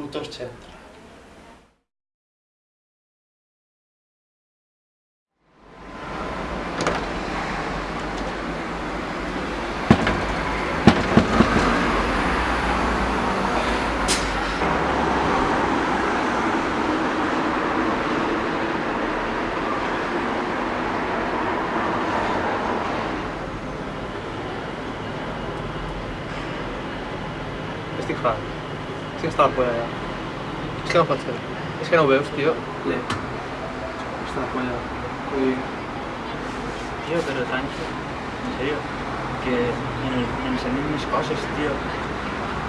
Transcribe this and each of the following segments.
Putos Centro. Este claro. És que polla allà. És que no ser. És que no tio? Le. La polla. Vull dir... Tío, pero tranquilo. En serio. Que en el, en el sentit més coses, tío.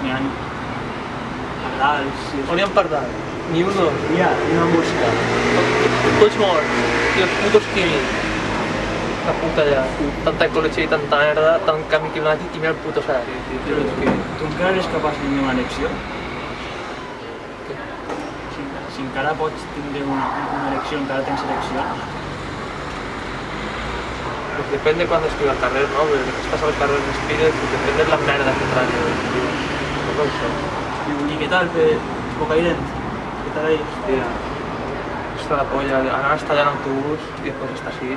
N'hi ha pardals... i On hi ha pardal? Ni un i una mosca. Tots morts. Tio, els putos químics. La puta allà. Tanta ecologia i tanta merda, tant canvi climàtic i mira el puto salari, tio. tio Però tu, tu encara eres capaç de tenir una elecció? que si, si encara pots tindre una, una elecció, encara tens eleccions. Pues depèn de quan estigui al carrer, no? Perquè després passa al carrer respires i depèn de la merda que tragui. No com això. I què tal, que poca irent? Què tal ahir? Hòstia, està la polla. Ara està allà en autobús i després està així.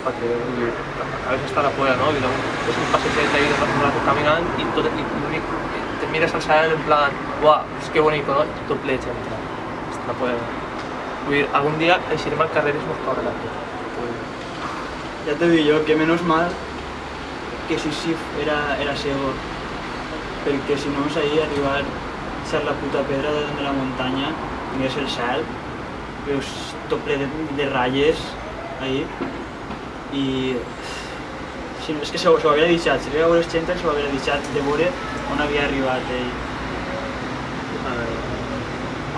Perquè a vegades està la polla, no? I, no? És un passejeta de Barcelona caminant i tot, i l'únic miras al salir en plan, guau, es que bonito, ¿no? Y tot ple de gent. Està la polla. Vull dir, algun dia eixirem al carrer i es mos caurà la polla. Ya te digo yo que menos mal que Sisif era, era ciego. Perquè si no, ahí arribar a ser la puta pedra de, la muntanya, mires el cel, veus tot ple de, de ratlles ahí, i no, és que s'ho hauria deixat, si arriba a veure els xentes s'ho hauria deixat de veure on havia arribat ell.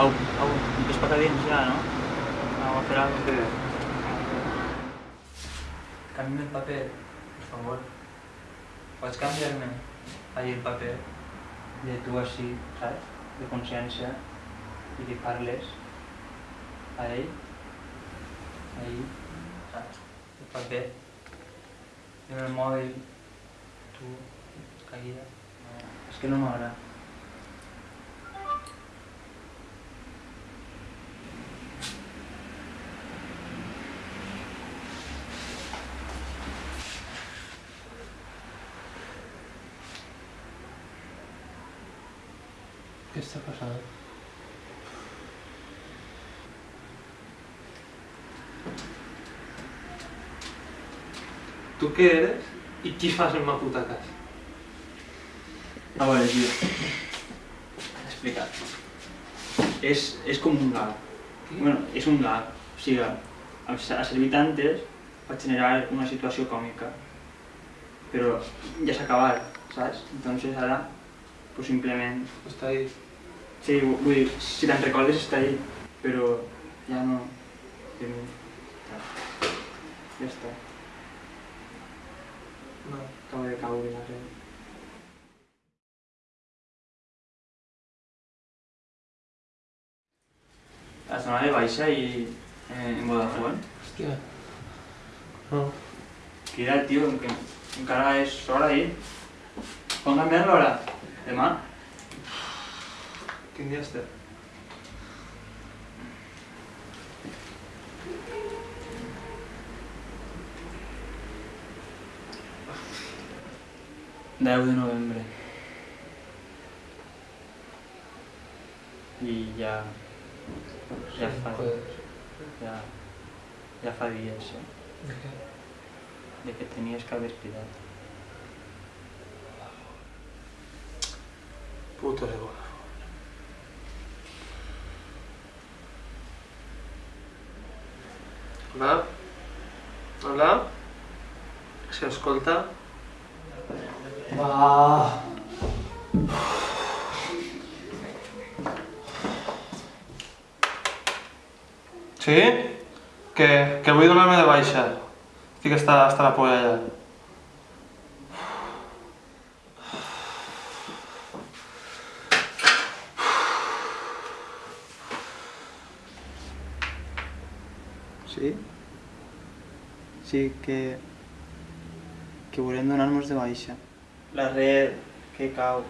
Au, au, ves per dins ja, no? Au, a fer alguna cosa. Canvia el paper, por favor. Pots canviar-me ahí el paper de tu així, saps? De consciència i li parles a ell, ahí, saps? El paper. En el mòbil, tu, caiguda. No, és que no m'agrada. Què està passant? Tu què eres i qui fas en ma puta casa? A veure, tio. Explicat. És, és com un gag. Bueno, és un gag. O sigui, a, a servir tantes vaig generar una situació còmica. Però ja s'ha acabat, saps? Entonces ara, pues simplement... Està ahí. Sí, vu- vull dir, si te'n recordes està ahí, però. Ja, no- ja està. Acaba de caure la red. La zona de baixa i eh, en Vodafone. Hòstia. No. Crida el tio, que encara és hora ahir. Quan canviem l'hora? Demà? Quin dia estem? Deu de novembre. Fa, Joder. ja, ja fa dies, eh? De de que tenies que haver cridat. Puto ego. Hola? Hola? Si escolta? Va. Sí? Que, que vull donar-me de baixa. Estic hasta, hasta la polla ja. Sí? Sí, que... que volem donar-nos de baixa. La red que cau